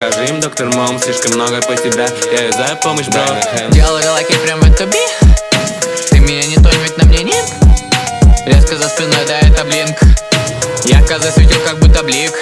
Скажи им, доктор Мом, слишком много по тебя Я юзаю помощь, бро. Делаю лайки прям в это Ты меня не тонь, ведь на мне нет. Резко за спиной, да это блинк. Я козы светил, как будто блик.